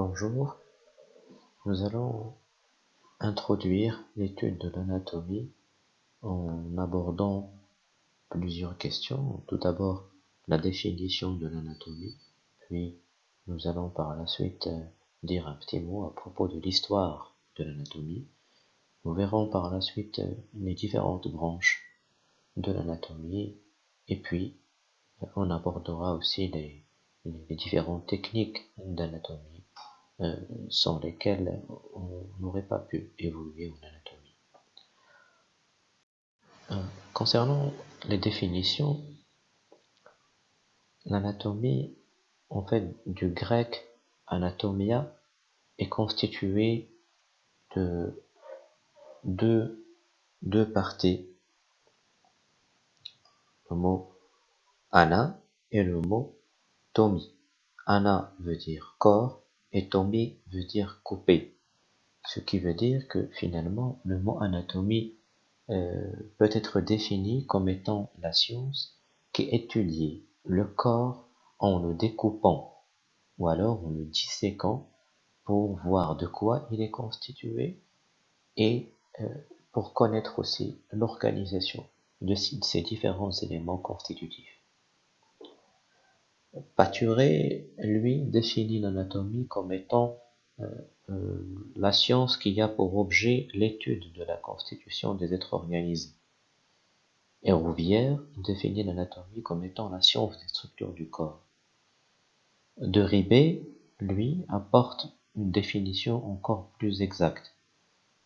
Bonjour, nous allons introduire l'étude de l'anatomie en abordant plusieurs questions. Tout d'abord, la définition de l'anatomie, puis nous allons par la suite euh, dire un petit mot à propos de l'histoire de l'anatomie. Nous verrons par la suite euh, les différentes branches de l'anatomie et puis on abordera aussi les différentes techniques d'anatomie euh, sans lesquels on n'aurait pas pu évoluer en anatomie. Euh, concernant les définitions, l'anatomie, en fait, du grec anatomia, est constituée de deux, deux parties. Le mot ana et le mot tomi. Ana veut dire corps et tomber veut dire couper. Ce qui veut dire que finalement le mot anatomie euh, peut être défini comme étant la science qui étudie le corps en le découpant ou alors en le disséquant pour voir de quoi il est constitué et euh, pour connaître aussi l'organisation de ces différents éléments constitutifs. Paturé, lui, définit l'anatomie comme étant euh, euh, la science qui a pour objet l'étude de la constitution des êtres organisés. Et Rouvière définit l'anatomie comme étant la science des structures du corps. De Ribet, lui, apporte une définition encore plus exacte.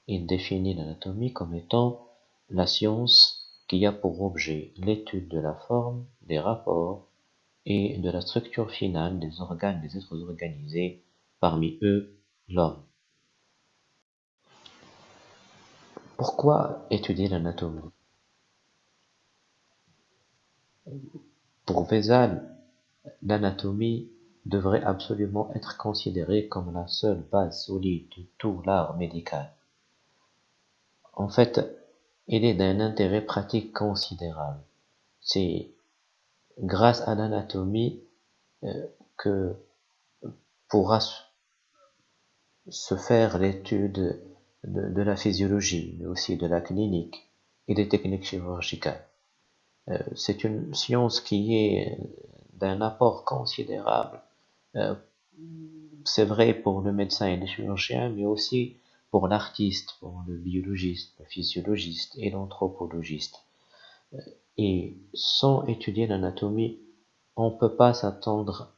Il définit l'anatomie comme étant la science qui a pour objet l'étude de la forme, des rapports, et de la structure finale des organes des êtres organisés, parmi eux l'homme. Pourquoi étudier l'anatomie? Pour Vézal, l'anatomie devrait absolument être considérée comme la seule base solide de tout l'art médical. En fait, il est d'un intérêt pratique considérable. C'est grâce à l'anatomie euh, que pourra se faire l'étude de, la physiologie, mais aussi de la clinique et des techniques chirurgicales. Euh, c'est une science qui est d'un apport considérable. Euh, c'est vrai pour le médecin et le chirurgien, mais aussi pour l'artiste, pour le biologiste, le physiologiste et l'anthropologiste. Et sans étudier l'anatomie, on ne peut pas s'attendre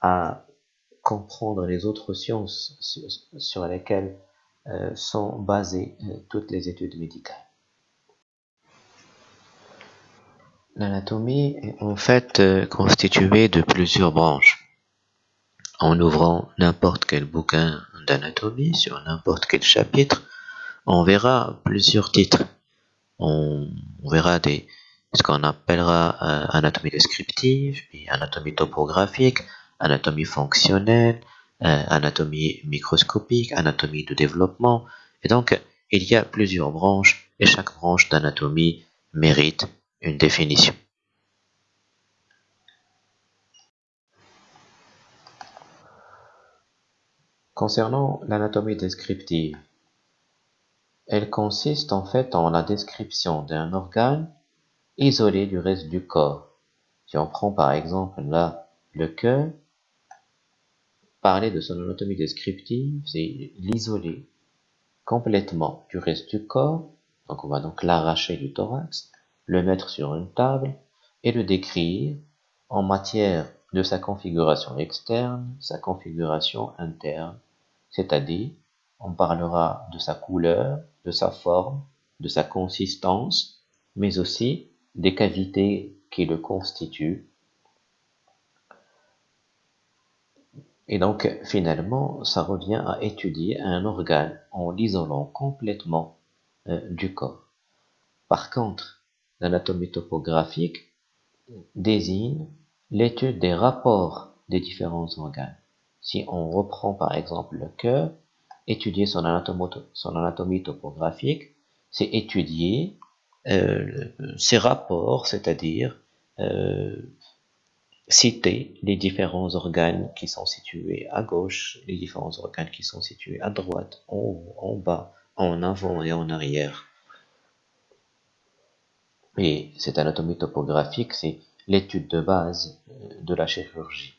à comprendre les autres sciences sur lesquelles euh, sont basées euh, toutes les études médicales. L'anatomie est en fait euh, constituée de plusieurs branches. En ouvrant n'importe quel bouquin d'anatomie sur n'importe quel chapitre, on verra plusieurs titres. on verra des, ce qu'on appellera anatomie descriptive, anatomie topographique, anatomie fonctionnelle, euh, anatomie microscopique, anatomie de développement. Et donc, il y a plusieurs branches et chaque branche d'anatomie mérite une définition. Concernant l'anatomie descriptive, elle consiste en fait en la description d'un organe isolé du reste du corps. Si on prend par exemple là le cœur, parler de son anatomie descriptive, c'est l'isoler complètement du reste du corps. Donc on va donc l'arracher du thorax, le mettre sur une table et le décrire en matière de sa configuration externe, sa configuration interne, c'est-à-dire on parlera de sa couleur, de sa forme, de sa consistance, mais aussi des cavités qui le constituent. Et donc, finalement, ça revient à étudier un organe en l'isolant complètement euh, du corps. Par contre, l'anatomie topographique désigne l'étude des rapports des différents organes. Si on reprend par exemple le cœur, étudier son anatomie topographique, c'est étudier ces rapports, c'est-à-dire euh, citer les différents organes qui sont situés à gauche, les différents organes qui sont situés à droite, en haut, en bas, en avant et en arrière. Et cette anatomie topographique, c'est l'étude de base euh, de la chirurgie.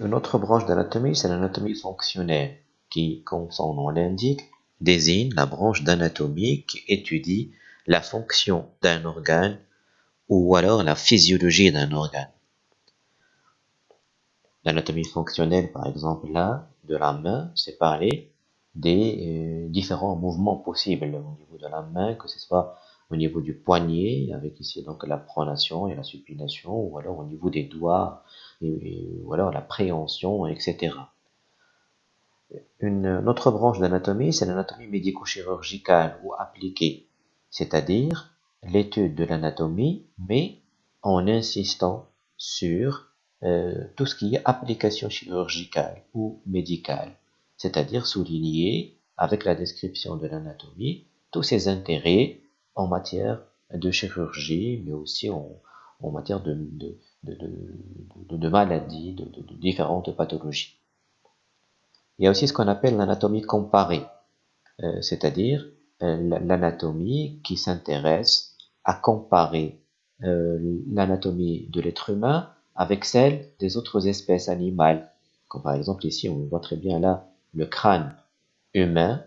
Une autre branche d'anatomie, c'est l'anatomie fonctionnelle, qui, comme son nom l'indique, désigne la branche d'anatomie qui étudie la fonction d'un organe ou alors la physiologie d'un organe. L'anatomie fonctionnelle, par exemple, là, de la main, c'est parler des euh, différents mouvements possibles au niveau de la main, que ce soit au niveau du poignet, avec ici donc la pronation et la supination, ou alors au niveau des doigts, ou alors la préhension, etc. Une, autre branche d'anatomie, c'est l'anatomie médico-chirurgicale ou appliquée, c'est-à-dire l'étude de l'anatomie, mais en insistant sur euh, tout ce qui est application chirurgicale ou médicale, c'est-à-dire souligner avec la description de l'anatomie tous ses intérêts en matière de chirurgie, mais aussi en, matière de, de, maladies, de, différentes pathologies. Il y a aussi ce qu'on appelle l'anatomie comparée, euh, c'est-à-dire euh, l'anatomie qui s'intéresse à comparer euh, l'anatomie de l'être humain avec celle des autres espèces animales. Comme par exemple ici, on voit très bien là le crâne humain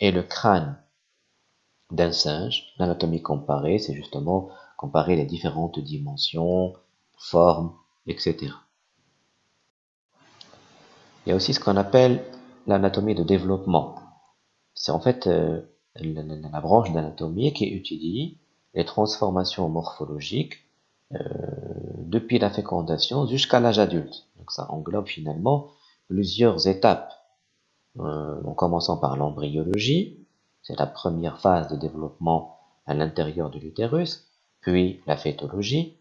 et le crâne d'un singe. L'anatomie comparée, c'est justement comparer les différentes dimensions, formes, etc. Il y a aussi ce qu'on appelle l'anatomie de développement. C'est en fait la, branche d'anatomie qui étudie les transformations morphologiques euh, depuis la fécondation jusqu'à l'âge adulte. Donc ça englobe finalement plusieurs étapes, euh, en commençant par l'embryologie, c'est la première phase de développement à l'intérieur de l'utérus, puis la fétologie,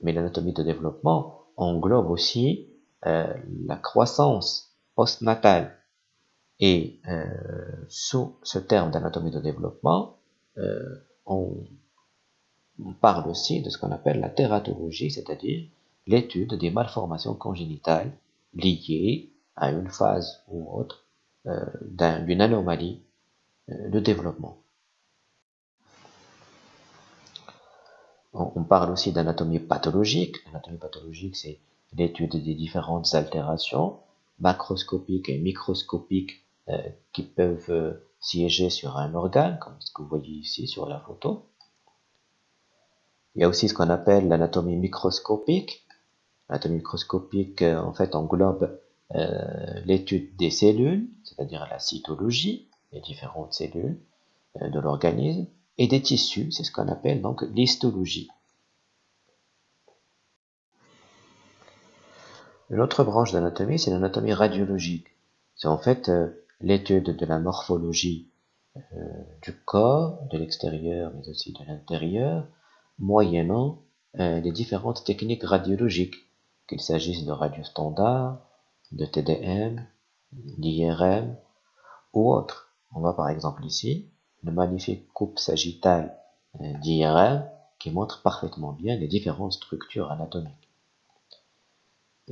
mais l'anatomie de développement englobe aussi euh, la croissance postnatale, et euh, sous ce terme d'anatomie de développement, euh, on, parle aussi de ce qu'on appelle la tératologie, c'est-à-dire l'étude des malformations congénitales liées à une phase ou autre d'une anomalie de développement. On, parle aussi d'anatomie pathologique. L'anatomie pathologique, c'est l'étude des différentes altérations macroscopiques et microscopiques euh, qui peuvent euh, siéger sur un organe, comme ce que vous voyez ici sur la photo. Il y a aussi ce qu'on appelle l'anatomie microscopique. L'anatomie microscopique, euh, en fait, englobe l'étude des cellules, c'est-à-dire la cytologie, les différentes cellules de l'organisme, et des tissus, c'est ce qu'on appelle donc l'histologie. Une autre branche d'anatomie, c'est l'anatomie radiologique. C'est en fait l'étude de la morphologie euh, du corps, de l'extérieur mais aussi de l'intérieur, moyennant euh, les différentes techniques radiologiques, qu'il s'agisse de radio standard, de TDM, d'IRM ou autres. On voit par exemple ici une magnifique coupe sagittale euh, d'IRM qui montre parfaitement bien les différentes structures anatomiques.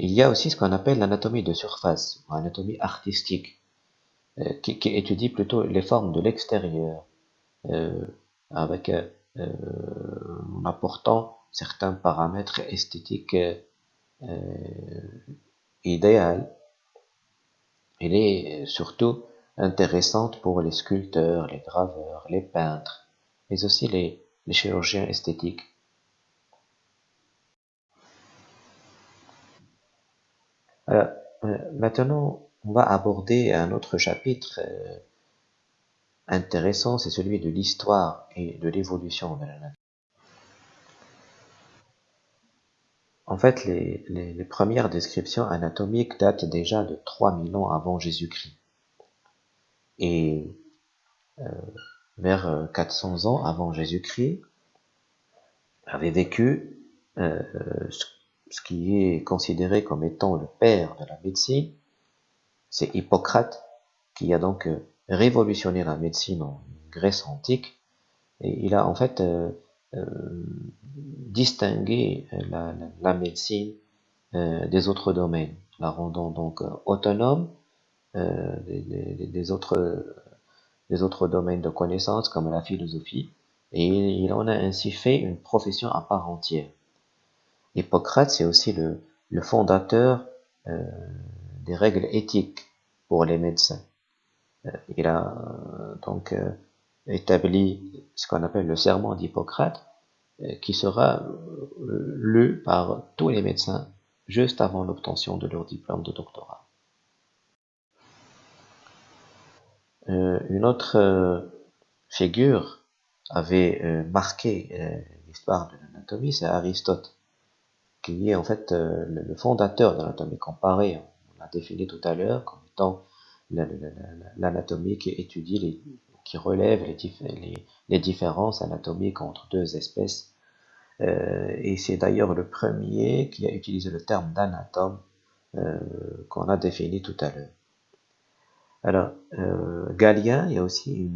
Il y a aussi ce qu'on appelle l'anatomie de surface, ou anatomie artistique, euh, qui, étudie plutôt les formes de l'extérieur, euh, avec euh, en apportant certains paramètres esthétiques idéaux. Elle est surtout intéressante pour les sculpteurs, les graveurs, les peintres, mais aussi les, les chirurgiens esthétiques. Alors, maintenant, on va aborder un autre chapitre euh, intéressant, c'est celui de l'histoire et de l'évolution de la nature. En fait, les, premières descriptions anatomiques datent déjà de 3000 ans avant Jésus-Christ. Et euh, vers 400 ans avant Jésus-Christ, avait vécu euh, qui est considéré comme étant le père de la médecine, c'est Hippocrate qui a donc euh, révolutionné la médecine en Grèce antique. Et il a en fait euh, distinguer la, médecine des autres domaines, la rendant donc autonome des, autres, des autres domaines de connaissances comme la philosophie, et il en a ainsi fait une profession à part entière. Hippocrate, c'est aussi le, fondateur euh, des règles éthiques pour les médecins. Euh, il a euh, donc établi ce qu'on appelle le serment d'Hippocrate, qui sera lu par tous les médecins juste avant l'obtention de leur diplôme de doctorat. une autre figure avait marqué l'histoire de l'anatomie, c'est Aristote qui est en fait euh, le fondateur de l'anatomie comparée. On l'a défini tout à l'heure comme étant l'anatomie qui étudie, les, qui relève les, différences anatomiques entre deux espèces. Euh, et c'est d'ailleurs le premier qui a utilisé le terme d'anatome euh, qu'on a défini tout à l'heure. Alors, Galien, il y a aussi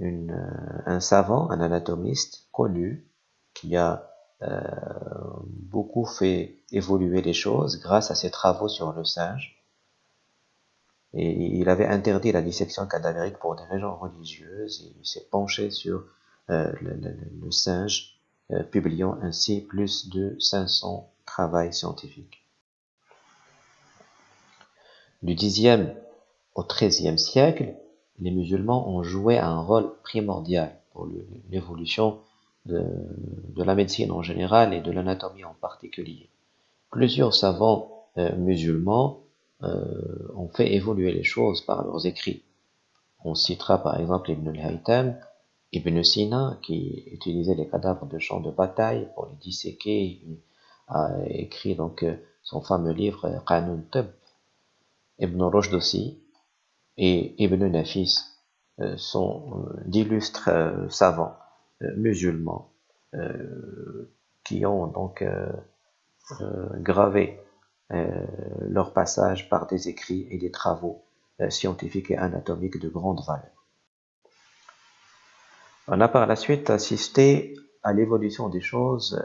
un savant, un anatomiste connu, qui a beaucoup fait évoluer les choses grâce à ses travaux sur le singe. Et il avait interdit la dissection cadavérique pour des raisons religieuses. Et il s'est penché sur euh, le, singe, euh, publiant ainsi plus de 500 travaux scientifiques. Du Xe au XIIIe siècle, les musulmans ont joué un rôle primordial pour l'évolution de, la médecine en général et de l'anatomie en particulier. Plusieurs savants euh, musulmans euh, ont fait évoluer les choses par leurs écrits. On citera par exemple Ibn al-Haytham, Ibn Sina, qui utilisait les cadavres de champs de bataille pour les disséquer, il a écrit donc euh, son fameux livre Qanun Tub. Ibn Rushd aussi, et Ibn Nafis sont d'illustres savants musulmans euh, qui ont donc euh, gravé leur passage par des écrits et des travaux scientifiques et anatomiques de grande valeur. On a par la suite assisté à l'évolution des choses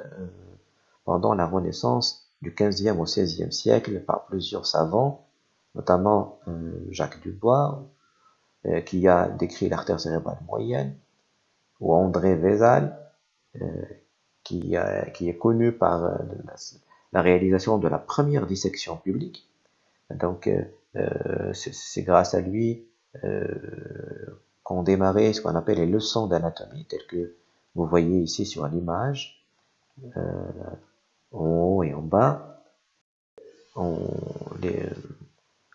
pendant la Renaissance du 15e au 16e siècle par plusieurs savants, notamment Jacques Dubois, qui a décrit l'artère cérébrale moyenne, ou André Vézal, euh, qui, qui, est connu par euh, la, réalisation de la première dissection publique. Donc, euh, c'est grâce à lui qu'on démarrait ce qu'on appelle les leçons d'anatomie, telles que vous voyez ici sur l'image, en haut et en bas.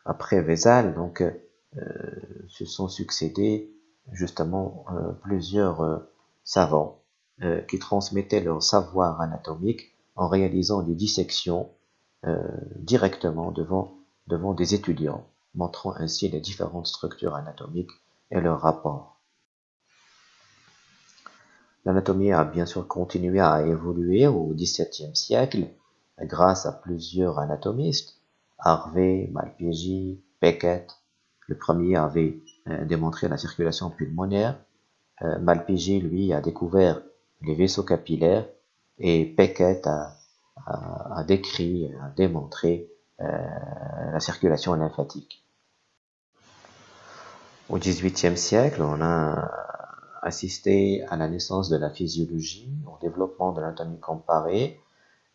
Après Vézal, donc, se sont succédés justement euh, plusieurs euh, savants euh, qui transmettaient leur savoir anatomique en réalisant des dissections directement devant, devant des étudiants, montrant ainsi les différentes structures anatomiques et leurs rapports. L'anatomie a bien sûr continué à évoluer au XVIIe siècle grâce à plusieurs anatomistes, Harvey, Malpighi, Beckett. Le premier avait démontrer la circulation pulmonaire. Euh, Malpighi, lui, a découvert les vaisseaux capillaires et Peckett a, a, décrit, a démontré euh, la circulation lymphatique. Au XVIIIe siècle, on a assisté à la naissance de la physiologie, au développement de l'anatomie comparée,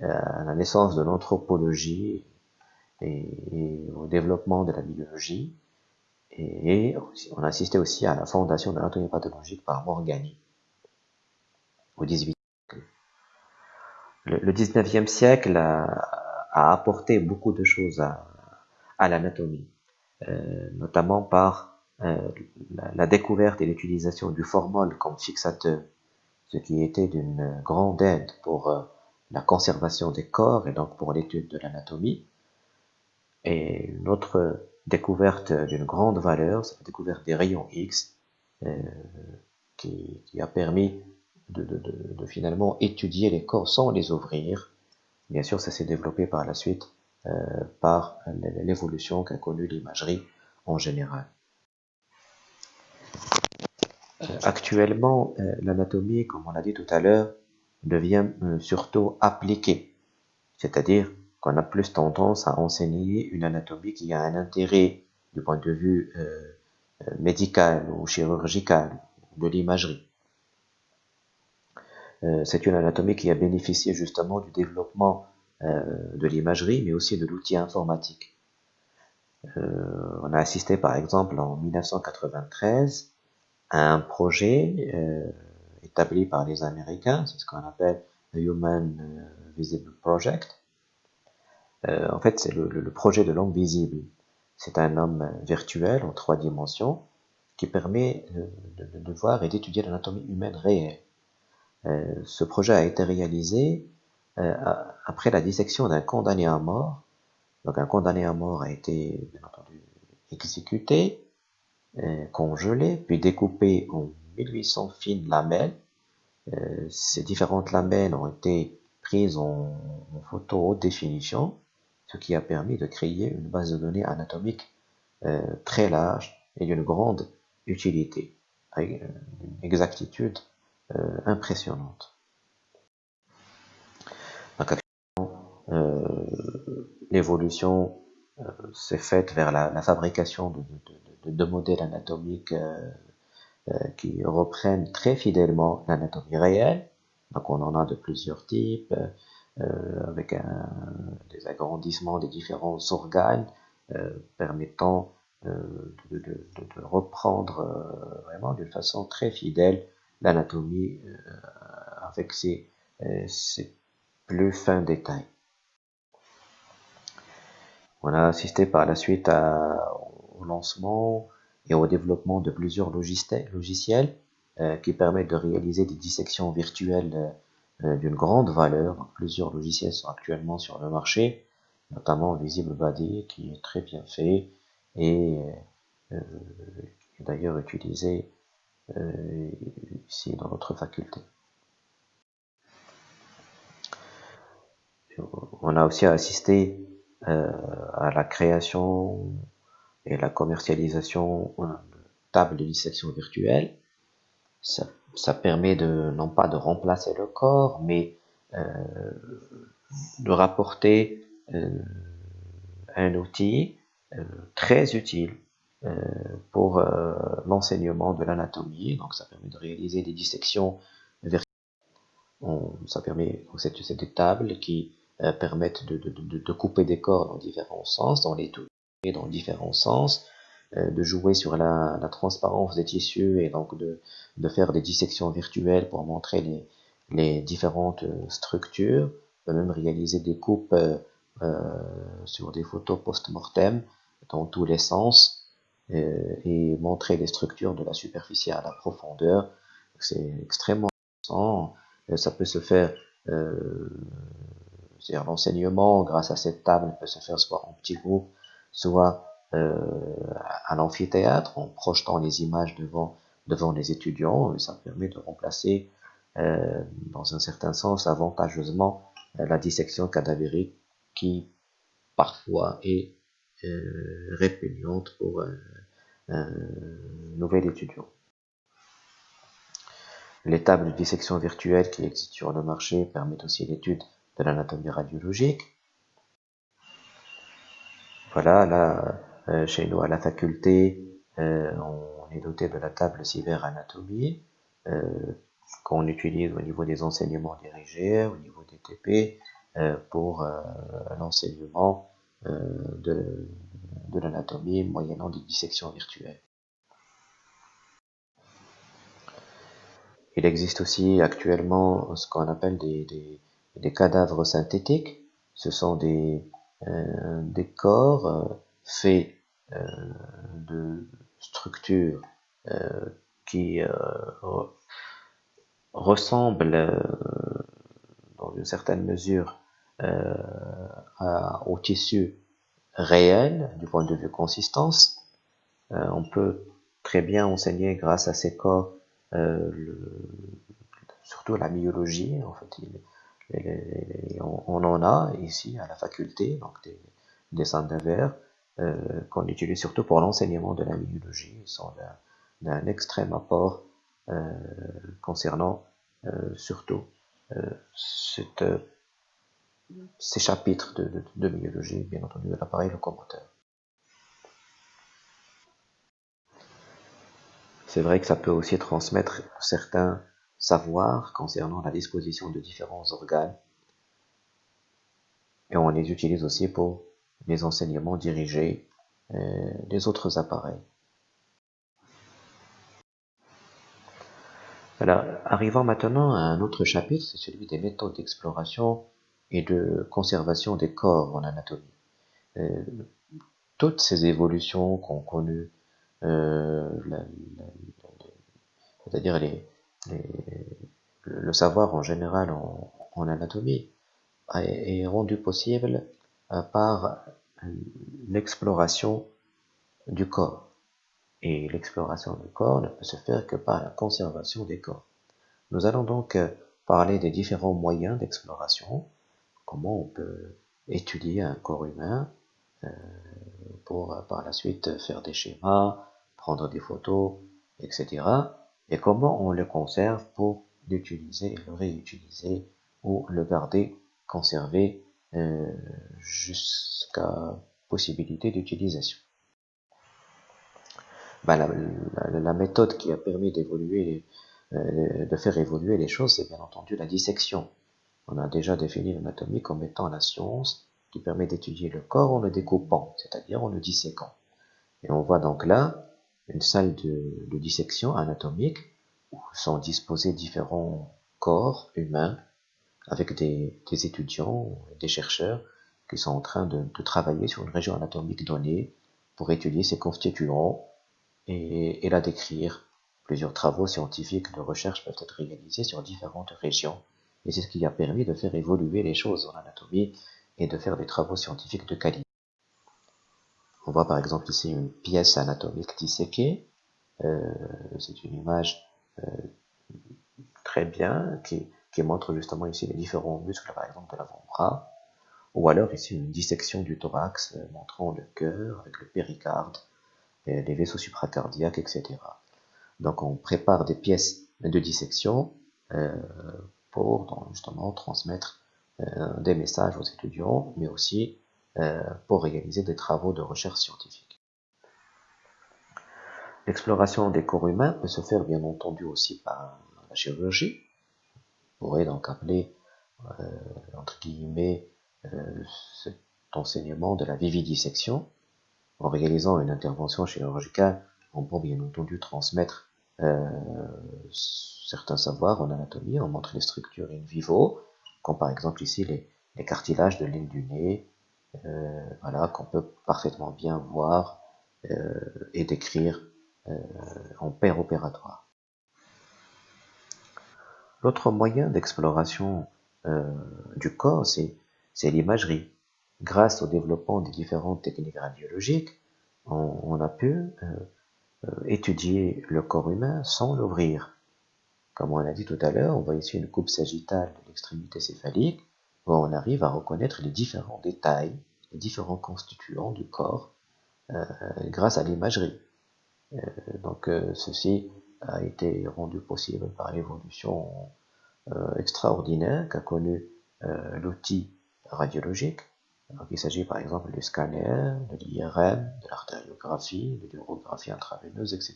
à la naissance de l'anthropologie et, au développement de la biologie. Et on a assisté aussi à la fondation de l'anatomie pathologique par Morgani au XVIIIe siècle. Le, XIXe siècle a, apporté beaucoup de choses à, l'anatomie, euh, notamment par euh, la, découverte et l'utilisation du formol comme fixateur, ce qui était d'une grande aide pour euh, la conservation des corps et donc pour l'étude de l'anatomie. Et notre découverte d'une grande valeur, c'est la découverte des rayons X, euh, qui, a permis de, finalement étudier les corps sans les ouvrir. Bien sûr, ça s'est développé par la suite euh, par l'évolution qu'a connue l'imagerie en général. Euh, actuellement, l'anatomie, comme on l'a dit tout à l'heure, devient surtout appliquée. C'est-à-dire qu'on a plus tendance à enseigner une anatomie qui a un intérêt du point de vue médical ou chirurgical, de l'imagerie. C'est une anatomie qui a bénéficié justement du développement de l'imagerie, mais aussi de l'outil informatique. Euh, on a assisté par exemple en 1993 à un projet euh, établi par les Américains, c'est ce qu'on appelle le Human euh, Visible Project. En fait, c'est le, projet de l'homme visible. C'est un homme virtuel en trois dimensions qui permet de, voir et d'étudier l'anatomie humaine réelle. ce projet a été réalisé après la dissection d'un condamné à mort donc un condamné à mort a été, bien entendu, exécuté, euh, congelé, puis découpé en 1800 fines lamelles. Euh, ces différentes lamelles ont été prises en, photo haute définition, ce qui a permis de créer une base de données anatomique euh, très large et d'une grande utilité, avec une exactitude impressionnante. l'évolution euh, s'est faite vers la, fabrication de, modèles anatomiques euh, euh, qui reprennent très fidèlement l'anatomie réelle. Donc on en a de plusieurs types, avec des agrandissements des différents organes permettant de, reprendre vraiment d'une façon très fidèle l'anatomie avec ses plus fins détails. On a assisté par la suite au lancement et au développement de plusieurs logiciels euh, qui permettent de réaliser des dissections virtuelles euh, d'une grande valeur. plusieurs logiciels sont actuellement sur le marché, notamment Visible Body qui est très bien fait et euh, est d'ailleurs utilisé ici dans notre faculté. On a aussi assisté euh, à la création et la commercialisation de tables de dissection virtuelle. Ça, permet de non pas de remplacer le corps, mais euh, de rapporter euh, un outil euh, très utile pour l'enseignement de l'anatomie. Donc ça permet de réaliser des dissections virtuelles. On, ça permet, c'est des tables qui permettent de, de, de, couper des corps dans différents sens, dans les et dans différents sens, de jouer sur la, la, transparence des tissus et donc de, de faire des dissections virtuelles pour montrer les, les différentes euh, structures, de même réaliser des coupes euh, sur des photos post-mortem dans tous les sens et montrer les structures de la superficie à la profondeur. C'est extrêmement intéressant. Ça peut se faire euh, c'est-à-dire l'enseignement, grâce à cette table, peut se faire soit en petits groupes, soit euh, à l'amphithéâtre, en projetant les images devant, devant les étudiants. Ça permet de remplacer, euh, dans un certain sens, avantageusement euh, la dissection cadavérique qui parfois est euh, répugnante pour un, nouvel étudiant. Les tables de dissection virtuelle qui existent sur le marché permettent aussi l'étude de l'anatomie radiologique. Voilà, là, euh, chez nous à la faculté, euh, on est doté de la table cyberanatomie euh, qu'on utilise au niveau des enseignements dirigés, au niveau des TP, euh, pour euh, l'enseignement de, de l'anatomie moyennant des dissections virtuelles. Il existe aussi actuellement ce qu'on appelle des, des, cadavres synthétiques. Ce sont des, euh, des corps euh, faits euh, de structures qui ressemblent dans une certaine mesure au tissu réel du point de vue consistance. on peut très bien enseigner grâce à ces corps surtout la myologie. En fait, on, en a ici à la faculté, donc des, des centres euh, qu'on utilise surtout pour l'enseignement de la biologie. Ils sont d'un extrême apport euh, concernant euh, surtout ces chapitres de, de, biologie, bien entendu, de l'appareil locomoteur. C'est vrai que ça peut aussi transmettre certains savoirs concernant la disposition de différents organes. Et on les utilise aussi pour les enseignements dirigés euh, des autres appareils. Alors, arrivons maintenant à un autre chapitre, c'est celui des méthodes d'exploration et de conservation des corps en anatomie. Euh, toutes ces évolutions qu'ont connues, euh, c'est-à-dire les, le savoir en général en, anatomie, est rendu possible euh, par l'exploration du corps. Et l'exploration du corps ne peut se faire que par la conservation des corps. Nous allons donc parler des différents moyens d'exploration comment on peut étudier un corps humain euh, pour euh, par la suite faire des schémas, prendre des photos, etc. Et comment on le conserve pour l'utiliser le réutiliser ou le garder conservé euh, jusqu'à possibilité d'utilisation. Ben, la, méthode qui a permis d'évoluer, de faire évoluer les choses, c'est bien entendu la dissection. On a déjà défini l'anatomie comme étant la science qui permet d'étudier le corps en le découpant, c'est-à-dire en le disséquant. Et on voit donc là une salle de, dissection anatomique où sont disposés différents corps humains avec des, étudiants et des chercheurs qui sont en train de, travailler sur une région anatomique donnée pour étudier ses constituants et, et la décrire. Plusieurs travaux scientifiques de recherche peuvent être réalisés sur différentes régions et c'est ce qui a permis de faire évoluer les choses en anatomie et de faire des travaux scientifiques de qualité. On voit par exemple ici une pièce anatomique disséquée. Euh, c'est une image euh, très bien qui, montre justement ici les différents muscles par exemple de l'avant-bras. Ou alors ici une dissection du thorax euh, montrant le cœur avec le péricarde, les vaisseaux supracardiaques, etc. Donc on prépare des pièces de dissection pour justement transmettre euh, des messages aux étudiants, mais aussi euh, pour réaliser des travaux de recherche scientifique. L'exploration des corps humains peut se faire bien entendu aussi par la chirurgie. Pourrait donc appeler, euh, entre guillemets, cet enseignement de la vividissection. En réalisant une intervention chirurgicale, on peut bien entendu transmettre certains savoirs en anatomie, on montre les structures in vivo, comme par exemple ici les, cartilages de l'île du nez, euh, voilà, qu'on peut parfaitement bien voir euh, et décrire euh, en paire opératoire. L'autre moyen d'exploration du corps, c'est l'imagerie. Grâce au développement des différentes techniques radiologiques, on a pu étudier le corps humain sans l'ouvrir. Comme on l'a dit tout à l'heure, on voit ici une coupe sagittale de l'extrémité céphalique, où on arrive à reconnaître les différents détails, les différents constituants du corps, euh, grâce à l'imagerie. Euh, donc euh, ceci a été rendu possible par l'évolution extraordinaire qu'a connu l'outil radiologique. Il s'agit par exemple du scanner, de l'IRM, de l'artériographie, de l'urographie intraveineuse, etc.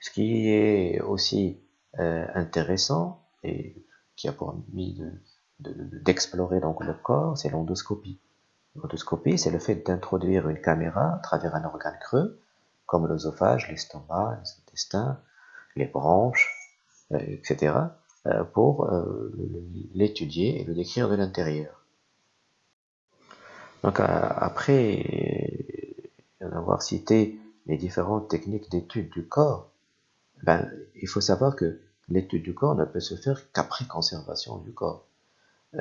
Ce qui est aussi euh, intéressant et qui a permis d'explorer de, donc le corps, c'est l'endoscopie. L'endoscopie, c'est le fait d'introduire une caméra à travers un organe creux, comme l'œsophage, l'estomac, les intestins, les branches, euh, etc., euh, pour l'étudier et le décrire de l'intérieur. Donc après avoir cité les différentes techniques d'étude du corps, ben, il faut savoir que l'étude du corps ne peut se faire qu'après conservation du corps.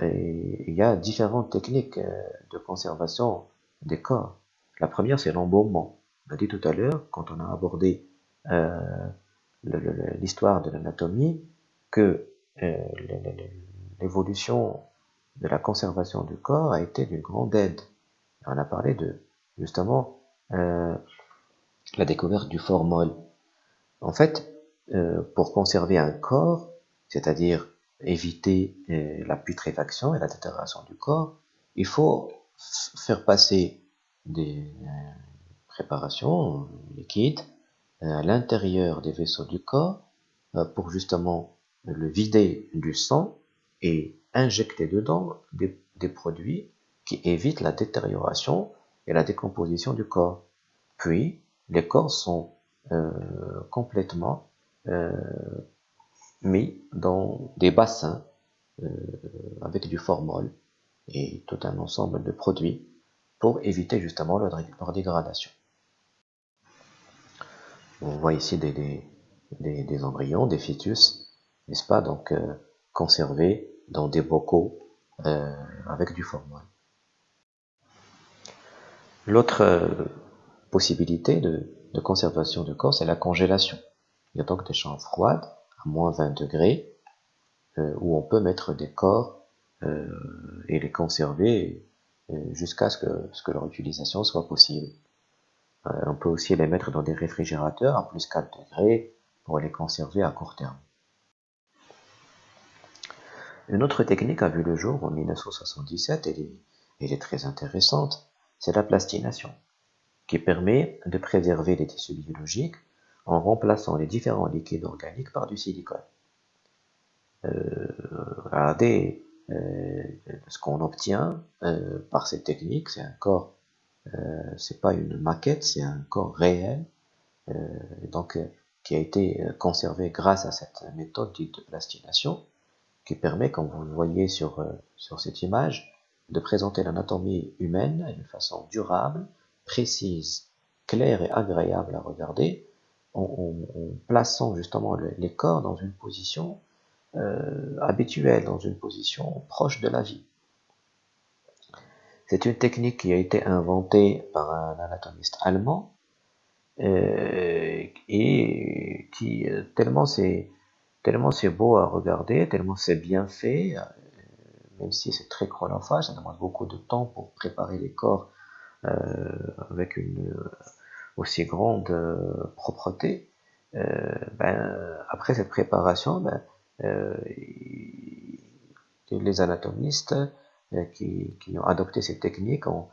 Il y a différentes techniques euh, de conservation des corps. La première, c'est l'embaumement. On a dit tout à l'heure, quand on a abordé euh, l'histoire de l'anatomie, que euh, l'évolution de la conservation du corps a été d'une grande aide. On a parlé de justement la découverte du formol. En fait, euh, pour conserver un corps, c'est-à-dire éviter euh, la putréfaction et la détérioration du corps, il faut faire passer des euh, préparations liquides à l'intérieur des vaisseaux du corps pour justement le vider du sang et injecter dedans des, produits qui évitent la détérioration et la décomposition du corps. Puis, les corps sont euh, complètement euh, mis dans des bassins euh, avec du formol et tout un ensemble de produits pour éviter justement leur, dégradation. On voit ici des, embryons, des fœtus, n'est-ce pas, donc conservés dans des bocaux avec du formol. L'autre possibilité de, de conservation du corps, c'est la congélation. Il y a donc des chambres froides, à moins 20 degrés, euh, où on peut mettre des corps euh, et les conserver euh, jusqu'à ce que leur utilisation soit possible. On peut aussi les mettre dans des réfrigérateurs à plus 4 degrés pour les conserver à court terme. Une autre technique a vu le jour en 1977, et elle est très intéressante, c'est la plastination qui permet de préserver les tissus biologiques en remplaçant les différents liquides organiques par du silicone. Euh, regardez euh, ce qu'on obtient euh, par cette technique, c'est un corps, euh, c'est pas une maquette, c'est un corps réel, euh, donc qui a été conservé grâce à cette méthode dite de plastination, qui permet, comme vous le voyez sur, sur cette image, de présenter l'anatomie humaine d'une façon durable, précise, claire et agréable à regarder, en, plaçant justement les corps dans une position euh, habituelle, dans une position proche de la vie. C'est une technique qui a été inventée par un anatomiste allemand euh, et qui euh, tellement c'est tellement c'est beau à regarder, tellement c'est bien fait, même si c'est très chronophage, ça demande beaucoup de temps pour préparer les corps euh, avec une euh, aussi grande euh, propreté, ben, après cette préparation, ben, les anatomistes qui, qui, ont adopté cette technique ont,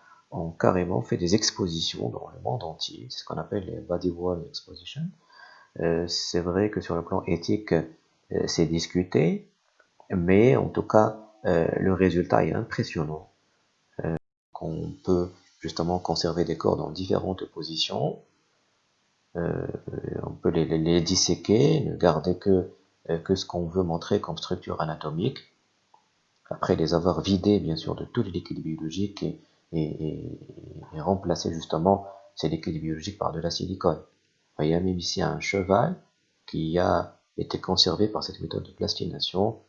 carrément fait des expositions dans le monde entier, c'est ce qu'on appelle les body wall exposition. Euh, c'est vrai que sur le plan éthique, euh, c'est discuté, mais en tout cas, euh, le résultat est impressionnant. qu'on peut justement conserver des corps dans différentes positions. Euh, on peut les, les, disséquer, ne garder que, euh, que ce qu'on veut montrer comme structure anatomique. Après les avoir vidés, bien sûr, de tous les liquides biologiques et, et, et, remplacer justement ces liquides biologiques par de la silicone. Il y a même ici un cheval qui a été conservé par cette méthode de plastination.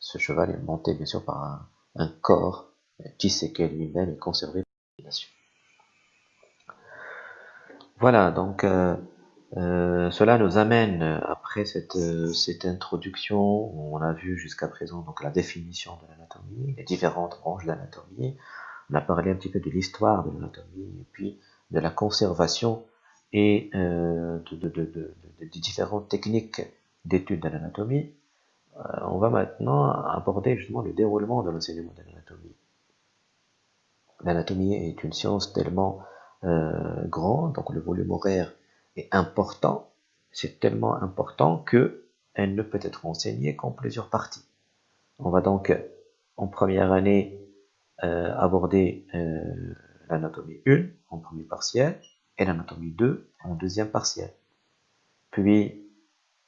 Ce cheval est monté bien sûr par un, un corps disséqué lui-même et conservé par la plastination. Voilà, donc euh, euh, cela nous amène, après cette, euh, cette introduction, où on a vu jusqu'à présent donc la définition de l'anatomie, les différentes branches de l'anatomie, on a parlé un petit peu de l'histoire de l'anatomie, et puis de la conservation et de, de, différentes techniques d'étude de l'anatomie. on va maintenant aborder justement le déroulement de l'enseignement de l'anatomie. L'anatomie est une science tellement euh, grand, donc le volume horaire est important. C'est tellement important que elle ne peut être enseignée qu'en plusieurs parties. On va donc en première année euh, aborder euh, l'anatomie 1 en premier partiel et l'anatomie 2 en deuxième partiel. Puis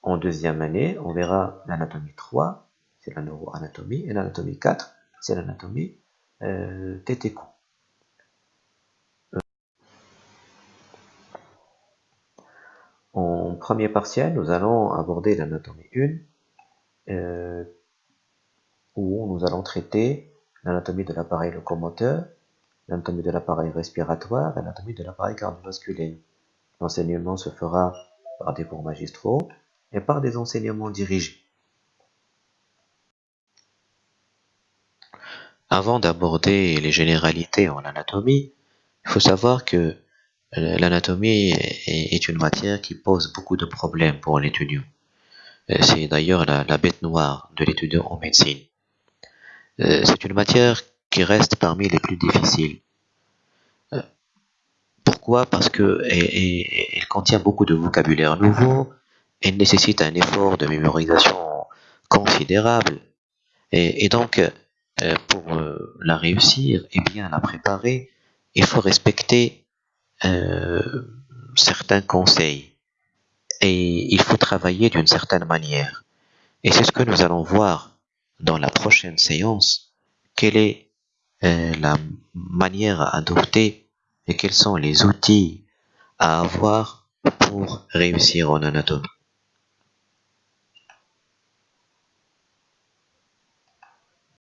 en deuxième année, on verra l'anatomie 3, c'est la neuroanatomie, et l'anatomie 4, c'est l'anatomie euh, En premier partiel, nous allons aborder l'anatomie 1, euh, où nous allons traiter l'anatomie de l'appareil locomoteur, l'anatomie de l'appareil respiratoire l'anatomie de l'appareil cardiovasculaire. L'enseignement se fera par des cours magistraux et par des enseignements dirigés. Avant d'aborder les généralités en anatomie, il faut savoir que l'anatomie est une matière qui pose beaucoup de problèmes pour l'étudiant. C'est d'ailleurs la, bête noire de l'étudiant en médecine. C'est une matière qui reste parmi les plus difficiles. Pourquoi? Parce que contient beaucoup de vocabulaire nouveau, elle nécessite un effort de mémorisation considérable, et, donc pour la réussir et bien la préparer, il faut respecter certains conseils et il faut travailler d'une certaine manière. Et c'est ce que nous allons voir dans la prochaine séance. Quelle est euh, la manière à adopter et quels sont les outils à avoir pour réussir en anatomie?